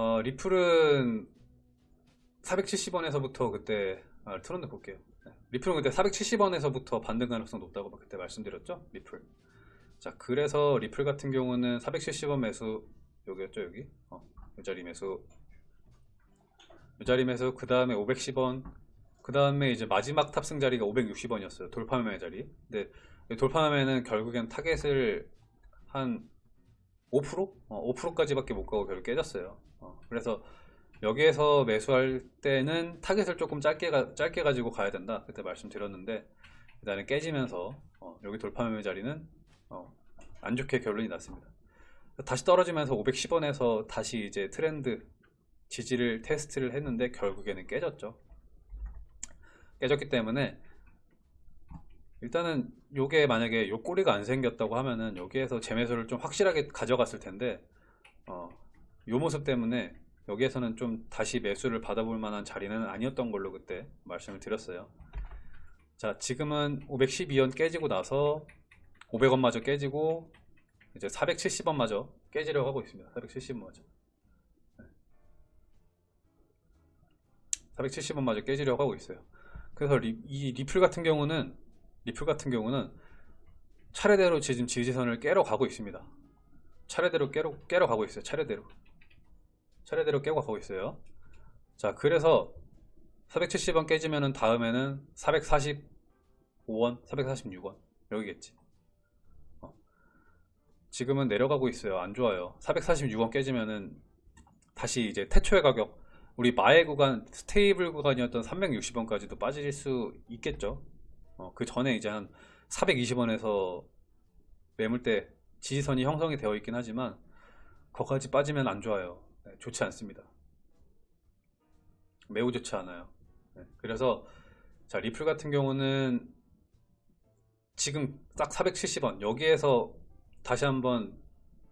어, 리플은 470원에서부터 그때 아, 트렌드 볼게요. 네. 리플은 그때 470원에서부터 반등 가능성 높다고 그때 말씀드렸죠? 리플. 자, 그래서 리플 같은 경우는 470원 매수 여기였죠, 여기. 어, 이 자리 매수. 이 자리 매수 그 다음에 510원. 그 다음에 이제 마지막 탑승 자리가 560원이었어요. 돌파 매매 자리. 근데 이 돌파 매매는 결국엔 타겟을 한 5%? 어, 5%까지밖에 못 가고 결국 깨졌어요. 어, 그래서 여기에서 매수할 때는 타겟을 조금 짧게, 가, 짧게 가지고 가야 된다. 그때 말씀드렸는데 일단은 깨지면서 어, 여기 돌파 매매 자리는 어, 안 좋게 결론이 났습니다. 다시 떨어지면서 510원에서 다시 이제 트렌드 지지를 테스트를 했는데 결국에는 깨졌죠. 깨졌기 때문에 일단은 요게 만약에 요 꼬리가 안 생겼다고 하면은 여기에서 재매수를 좀 확실하게 가져갔을 텐데 어, 요 모습 때문에 여기에서는 좀 다시 매수를 받아볼 만한 자리는 아니었던 걸로 그때 말씀을 드렸어요. 자, 지금은 512원 깨지고 나서 500원마저 깨지고 이제 470원마저 깨지려고 하고 있습니다. 470원마저. 470원마저 깨지려고 하고 있어요. 그래서 리, 이 리플 같은 경우는 리플 같은 경우는 차례대로 지금 지지선을 깨러 가고 있습니다. 차례대로 깨러, 깨러 가고 있어요. 차례대로. 차례대로 깨고 가고 있어요. 자, 그래서 470원 깨지면은 다음에는 445원, 446원 여기겠지. 어. 지금은 내려가고 있어요. 안 좋아요. 446원 깨지면은 다시 이제 태초의 가격 우리 마의 구간 stable 구간이었던 360원까지도 빠질 수 있겠죠. 어, 그 전에 이제 한 420원에서 매물대 지지선이 형성이 되어 있긴 하지만 거기까지 빠지면 안 좋아요. 네, 좋지 않습니다. 매우 좋지 않아요. 네, 그래서 자 리플 같은 경우는 지금 딱 470원 여기에서 다시 한번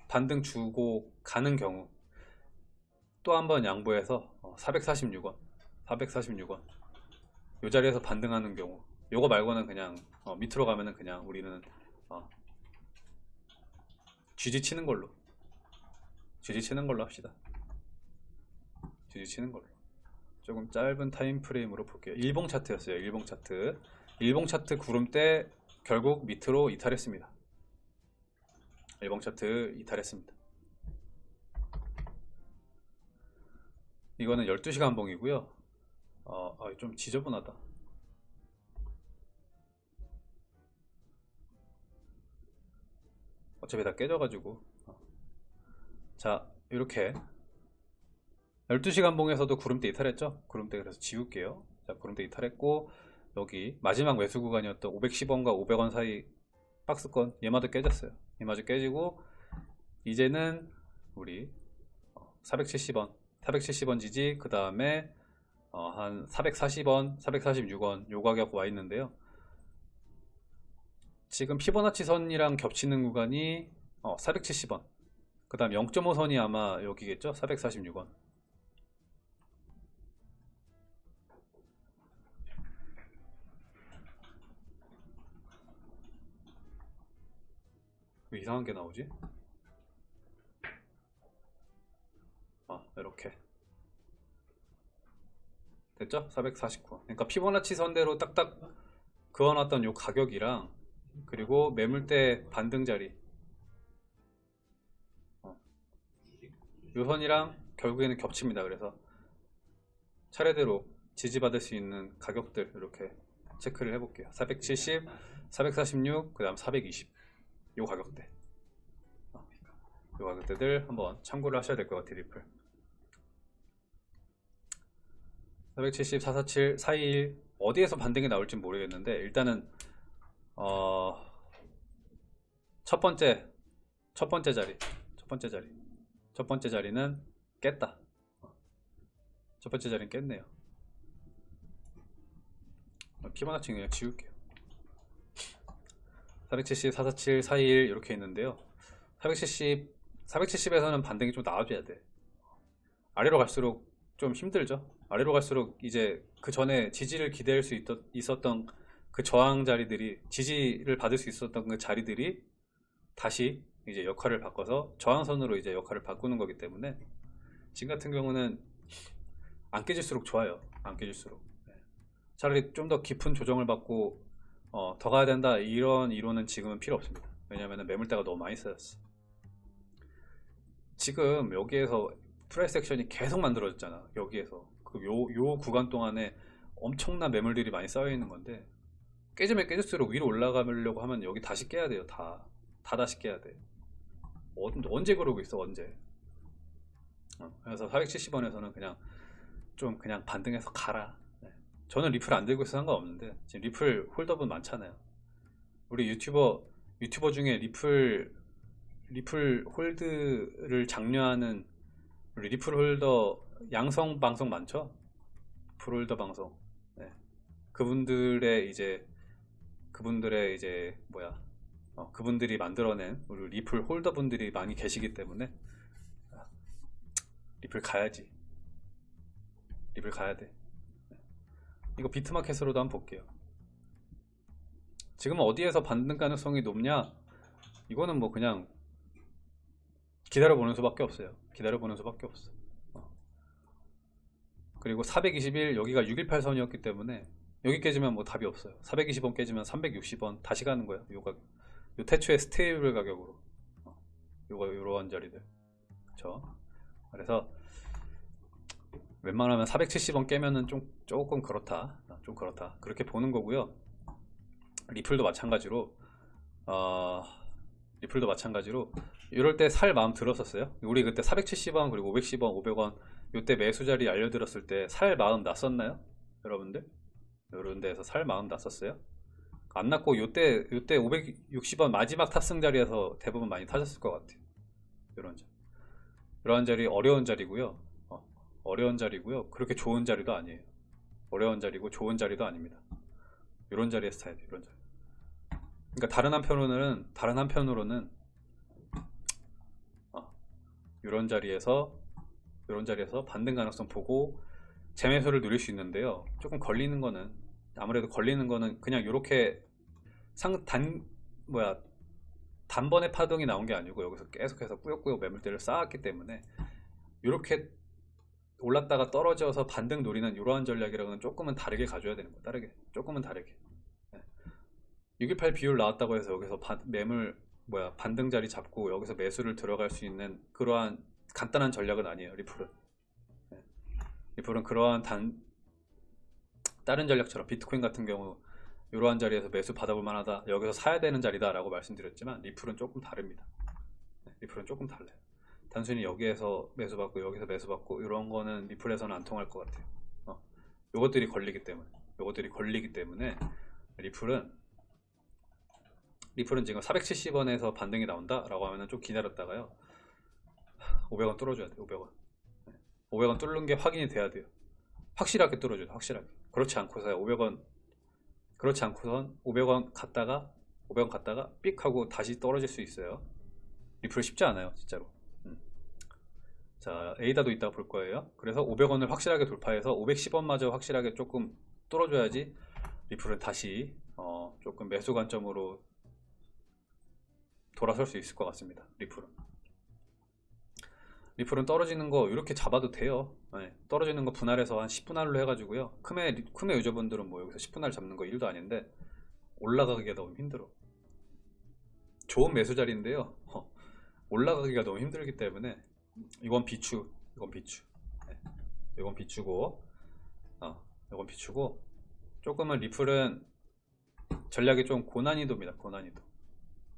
반등 주고 가는 경우 또 한번 양보해서 446원 446원 이 자리에서 반등하는 경우 요거 말고는 그냥 어, 밑으로 가면은 그냥 우리는 어, 쥐지 치는 걸로 쥐지 치는 걸로 합시다 쥐지 치는 걸로. 조금 짧은 타임 프레임으로 볼게요. 일봉 차트였어요 일봉 차트. 일봉 차트 구름대 결국 밑으로 이탈했습니다. 일봉 차트 이탈했습니다. 이거는 12시간 봉이고요. 어, 아, 좀 지저분하다. 어차피 다 깨져가지고. 어. 자 이렇게 12시간 봉에서도 구름대 이탈했죠? 구름대 그래서 지울게요. 자 구름대 이탈했고 여기 마지막 매수 구간이었던 510원과 500원 사이 박스권 얘마저 깨졌어요. 얘마저 깨지고 이제는 우리 470원 470원 지지 그 다음에 어, 한 440원 446원 요 가격 와 있는데요. 지금 피보나치 선이랑 겹치는 구간이 어, 470원. 그 다음 0.5선이 아마 여기겠죠? 446원 왜 이상한 게 나오지? 아 이렇게 됐죠? 449원 그러니까 피보나치 선대로 딱딱 그어놨던 요 가격이랑 그리고 매물대 반등 자리 어. 요 선이랑 결국에는 겹칩니다 그래서 차례대로 지지받을 수 있는 가격들 이렇게 체크를 해볼게요 470, 446, 그 다음 420 요 가격대 어. 요 가격대들 한번 참고를 하셔야 될 것 같아요 리플 470, 447, 421 어디에서 반등이 나올지 모르겠는데 일단은 어, 첫 번째, 첫 번째 자리, 첫 번째 자리, 첫 번째 자리는 깼다. 어, 첫 번째 자리는 깼네요. 어, 피보나치 그냥 지울게요. 470, 447, 421 이렇게 있는데요. 470, 470에서는 반등이 좀 나와줘야 돼. 아래로 갈수록 좀 힘들죠. 아래로 갈수록 이제 그 전에 지지를 기대할 수 있었 던 그 저항 자리들이 지지를 받을 수 있었던 그 자리들이 다시 이제 역할을 바꿔서 저항선으로 이제 역할을 바꾸는 거기 때문에 지금 같은 경우는 안 깨질수록 좋아요. 안 깨질수록. 네. 차라리 좀 더 깊은 조정을 받고 어, 더 가야 된다 이런 이론은 지금은 필요 없습니다. 왜냐하면 매물대가 너무 많이 쌓였어. 지금 여기에서 price action이 계속 만들어졌잖아. 여기에서 그 요 요 구간 동안에 엄청난 매물들이 많이 쌓여 있는 건데 깨지면 깨질수록 위로 올라가려고 하면 여기 다시 깨야 돼요. 다. 다 다시 깨야 돼. 언- 언제 그러고 있어, 언제. 어, 그래서 470원에서는 그냥 좀 그냥 반등해서 가라. 네. 저는 리플 안 들고 있어서 상관없는데 지금 리플 홀더분 많잖아요. 우리 유튜버 유튜버 중에 리플 리플 hold를 장려하는 우리 리플 홀더 양성 방송 많죠? 홀더 방송. 네. 그분들의 이제 그분들의 이제 뭐야 어, 그분들이 만들어낸 우리 리플 홀더 분들이 많이 계시기 때문에 아, 리플 가야지 리플 가야 돼 네. 이거 비트마켓으로도 한번 볼게요. 지금 어디에서 반등 가능성이 높냐? 이거는 뭐 그냥 기다려보는 수밖에 없어요. 기다려보는 수밖에 없어. 어. 그리고 421 여기가 618선이었기 때문에 여기 깨지면 뭐 답이 없어요. 420원 깨지면 360원 다시 가는 거예요. 요 가격 요 태초의 stable 가격으로. 어, 요거 요런 자리들. 그쵸? 그래서 웬만하면 470원 깨면은 좀 조금 그렇다 어, 좀 그렇다 그렇게 보는 거고요 리플도 마찬가지로 어, 리플도 마찬가지로 이럴 때 살 마음 들었었어요 우리 그때 470원 그리고 510원 500원 요때 매수 자리 알려드렸을 때 살 마음 났었나요 여러분들 요런 데에서 살 마음 났었어요 안 났고 요때 요때 560원 마지막 탑승 자리에서 대부분 많이 타셨을 것 같아요. 이런 자리. 이러한 자리 어려운 자리고요. 어, 려운 자리고요. 그렇게 좋은 자리도 아니에요. 어려운 자리고 좋은 자리도 아닙니다. 이런 자리에서 타야 돼. 이런 자리. 그러니까 다른 한편으로는 다른 한편으로는 어, 이런 자리에서 이런 자리에서 반등 가능성 보고 재매수를 누릴 수 있는데요. 조금 걸리는 거는 아무래도 걸리는 거는 그냥 이렇게 상 단 뭐야 단번에 파동이 나온 게 아니고 여기서 계속해서 꾸역꾸역 매물대를 쌓았기 때문에 이렇게 올랐다가 떨어져서 반등 노리는 이러한 전략이랑은 조금은 다르게 가져야 되는 거 다르게. 조금은 다르게. 618 비율 나왔다고 해서 여기서 반- 매물 뭐야 반등 자리 잡고 여기서 매수를 들어갈 수 있는 그러한 간단한 전략은 아니에요 리플은. 네. 리플은 그러한 단 다른 전략처럼 비트코인 같은 경우 이러한 자리에서 매수 받아볼 만하다 여기서 사야 되는 자리다 라고 말씀드렸지만 리플은 조금 다릅니다. 네, 리플은 조금 달라요 단순히 여기에서 매수 받고 여기서 매수 받고 이런 거는 리플에서는 안 통할 것 같아요. 어, 요것들이 걸리기 때문에 요것들이 걸리기 때문에 리플은 리플은 지금 470원에서 반등이 나온다 라고 하면 좀 기다렸다가요. 500원 뚫어줘야 돼요 500원. 500원 뚫는 게 확인이 돼야 돼요. 확실하게 뚫어줘야 돼요 확실하게. 그렇지 않고서 500원 그렇지 않고선 500원 갔다가 500원 갔다가 삑 하고 다시 떨어질 수 있어요. 리플 쉽지 않아요 진짜로. 음. 자 에이다도 이따 볼 거예요. 그래서 500원을 확실하게 돌파해서 510원마저 확실하게 조금 뚫어줘야지 리플은 다시 어, 조금 매수 관점으로 돌아설 수 있을 것 같습니다 리플은. 리플은 떨어지는 거 이렇게 잡아도 돼요. 네, 떨어지는 거 분할해서 한 10분할로 해가지고요. 크메, 크메 유저분들은 뭐 여기서 10분할 잡는 거 일도 아닌데 올라가기가 너무 힘들어. 좋은 매수 자리인데요. 어, 올라가기가 너무 힘들기 때문에 이건 비추 이건 비추. 네, 이건 비추고 어, 이건 비추고 조금은 리플은 전략이 좀 고난이도입니다 고난이도.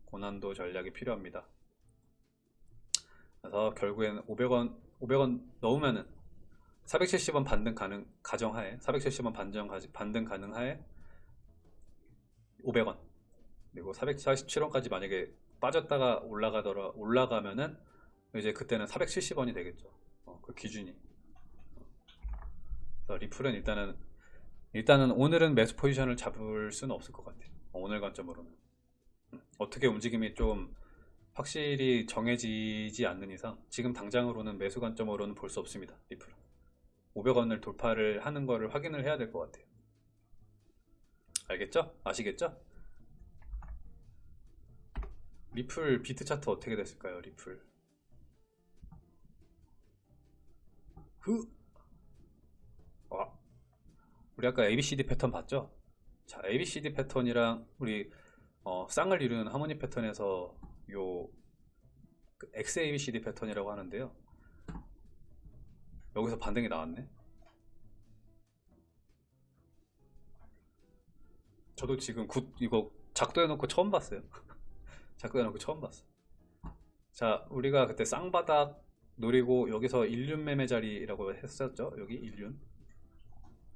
고난도 전략이 필요합니다. 그래서 결국에는 500원 500원 넣으면은 470원 반등 가능 가정하에 470원 반정 반등 가능하에 500원. 그리고 447원까지 만약에 빠졌다가 올라가더라 올라가면은 이제 그때는 470원이 되겠죠. 어, 그 기준이. 그래서 리플은 일단은 일단은 오늘은 매수 포지션을 잡을 수는 없을 것 같아요. 어, 오늘 관점으로는. 음, 어떻게 움직임이 좀 확실히 정해지지 않는 이상 지금 당장으로는 매수 관점으로는 볼 수 없습니다 리플은. 500원을 돌파를 하는 거를 확인을 해야 될 것 같아요. 알겠죠? 아시겠죠? 리플 비트 차트 어떻게 됐을까요 리플 흐. 와. 우리 아까 ABCD 패턴 봤죠? 자, ABCD 패턴이랑 우리 어, 쌍을 이루는 harmonic 패턴에서 요 그 XABCD 패턴이라고 하는데요. 여기서 반등이 나왔네. 저도 지금 긋 이거 작도해놓고 처음 봤어요. 작도해놓고 처음 봤어. 자, 우리가 그때 쌍바닥 노리고 여기서 인륜 매매 자리라고 했었죠. 여기 인륜.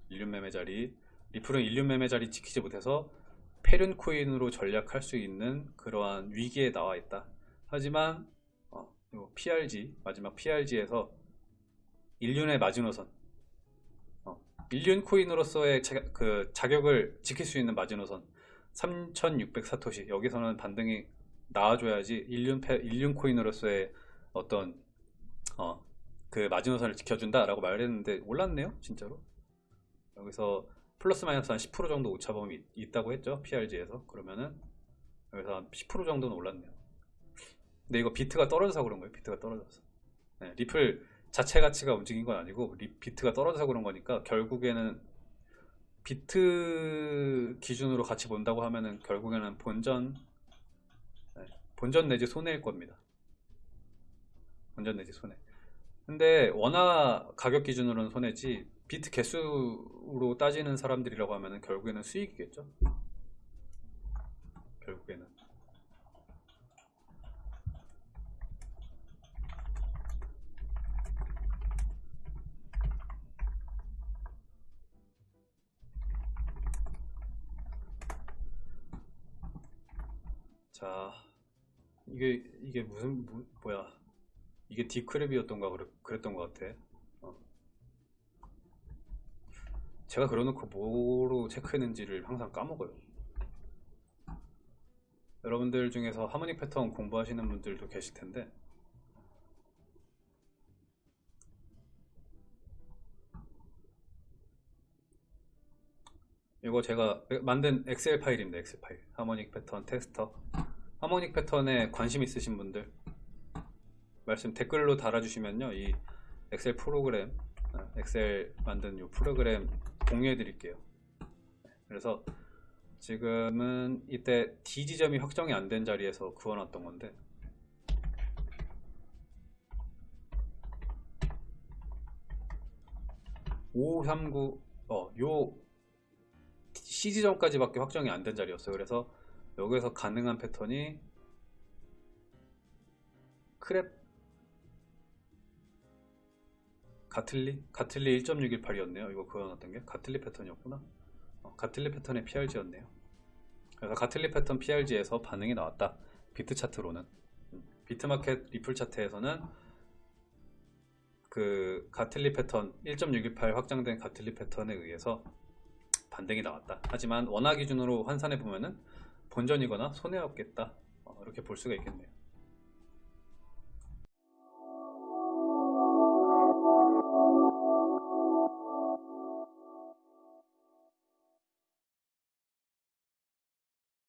인륜 매매 자리. 리플은 인륜 매매 자리 지키지 못해서 패륜 코인으로 전락할 수 있는 그러한 위기에 나와 있다. 하지만 어, 요 PRZ 마지막 PRZ에서 인륜의 마지노선 어, 일륜 코인으로서의 자, 그 자격을 지킬 수 있는 마지노선 3600 사토시 여기서는 반등이 나와줘야지 일륜 패, 일륜 코인으로서의 어떤 어, 그 마지노선을 지켜준다라고 말했는데 올랐네요 진짜로. 여기서 플러스 마이너스 한 10% 정도 오차범위 있- 있다고 했죠 PRG에서. 그러면은 여기서 한 10% 정도는 올랐네요. 근데 이거 비트가 떨어져서 그런 거예요 비트가 떨어져서. 네, 리플 자체 가치가 움직인 건 아니고 리- 비트가 떨어져서 그런 거니까 결국에는 비트 기준으로 같이 본다고 하면은 결국에는 본전 네, 본전 내지 손해일 겁니다 본전 내지 손해 근데 원화 가격 기준으로는 손해지 비트 개수로 따지는 사람들이라고 하면은 결국에는 수익이겠죠? 결국에는. 자 이게 이게 무슨 뭐, 뭐야 이게 디크랩이었던가 그랬, 그랬 던 것 같아. 어. 제가 그려놓고 뭐로 체크했는지를 항상 까먹어요. 여러분들 중에서 하모닉 패턴 공부하시는 분들도 계실 텐데. 이거 제가 만든 엑셀 파일입니다 엑셀 파일. Harmonic 패턴 테스터. Harmonic 패턴에 관심 있으신 분들 말씀 댓글로 달아주시면요 이 엑셀 프로그램 아, 엑셀 만든 이 프로그램 공유해 드릴게요. 그래서 지금은 이때 D 지점이 확정이 안 된 자리에서 그어놨던 건데. (539) 어요 C 지점까지 밖에 확정이 안 된 자리였어요. 그래서 여기서 가능한 패턴이 Crab Gartley? Gartley 1.618이었네요. 이거 그어놨던 게 Gartley 패턴이었구나. 어, Gartley 패턴의 PRZ였네요. 그래서 Gartley 패턴 PRZ에서 반응이 나왔다. 비트 차트로는 음, 비트마켓 리플 차트에서는 그 가틀리 패턴 1.618 확장된 가틀리 패턴에 의해서 반등이 나왔다. 하지만 원화 기준으로 환산해 보면은 본전이거나 손해였겠다. 어, 이렇게 볼 수가 있겠네요.